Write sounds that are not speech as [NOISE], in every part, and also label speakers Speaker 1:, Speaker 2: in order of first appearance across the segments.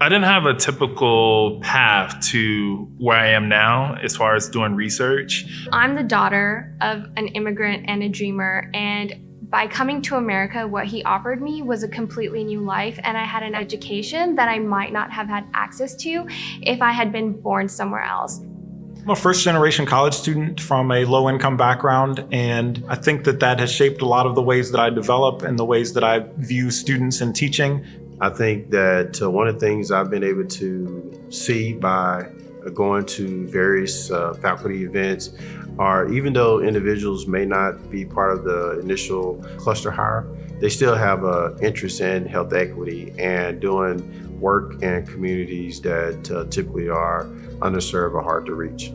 Speaker 1: I didn't have a typical path to where I am now as far as doing research.
Speaker 2: I'm the daughter of an immigrant and a dreamer, and by coming to America, what he offered me was a completely new life, and I had an education that I might not have had access to if I had been born somewhere else.
Speaker 3: I'm a first generation college student from a low income background, and I think that that has shaped a lot of the ways that I develop and the ways that I view students and teaching.
Speaker 4: I think that uh, one of the things I've been able to see by going to various uh, faculty events are even though individuals may not be part of the initial cluster hire, they still have an interest in health equity and doing work in communities that uh, typically are underserved or hard to reach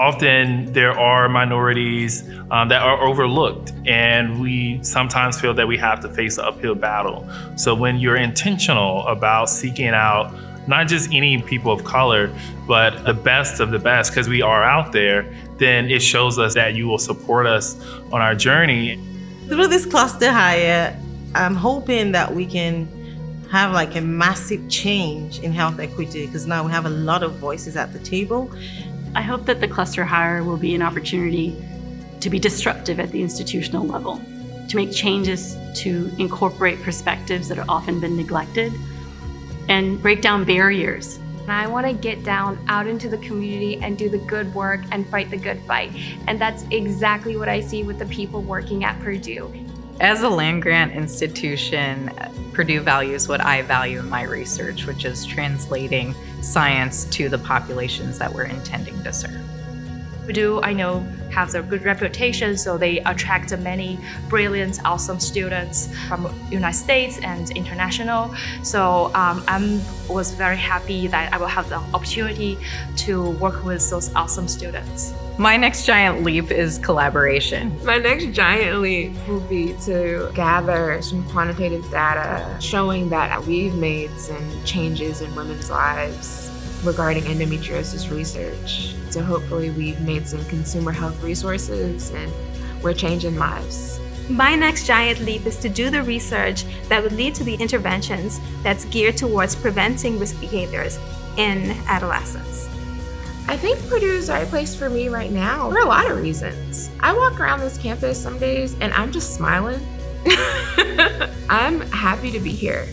Speaker 1: often there are minorities um, that are overlooked and we sometimes feel that we have to face an uphill battle. So when you're intentional about seeking out not just any people of color, but the best of the best, because we are out there, then it shows us that you will support us on our journey.
Speaker 5: Through this cluster hire, I'm hoping that we can have like a massive change in health equity because now we have a lot of voices at the table
Speaker 6: I hope that the cluster hire will be an opportunity to be disruptive at the institutional level, to make changes to incorporate perspectives that have often been neglected, and break down barriers.
Speaker 2: I want to get down out into the community and do the good work and fight the good fight. And that's exactly what I see with the people working at Purdue.
Speaker 7: As a land grant institution, Purdue values what I value in my research, which is translating science to the populations that we're intending to serve.
Speaker 8: Purdue, I know, has a good reputation, so they attract many brilliant, awesome students from United States and international. So um, I was very happy that I will have the opportunity to work with those awesome students.
Speaker 7: My next giant leap is collaboration.
Speaker 9: My next giant leap will be to gather some quantitative data showing that we've made some changes in women's lives regarding endometriosis research. So hopefully we've made some consumer health resources and we're changing lives.
Speaker 10: My next giant leap is to do the research that would lead to the interventions that's geared towards preventing risk behaviors in adolescents.
Speaker 9: I think Purdue is the right place for me right now for a lot of reasons. I walk around this campus some days and I'm just smiling. [LAUGHS] I'm happy to be here.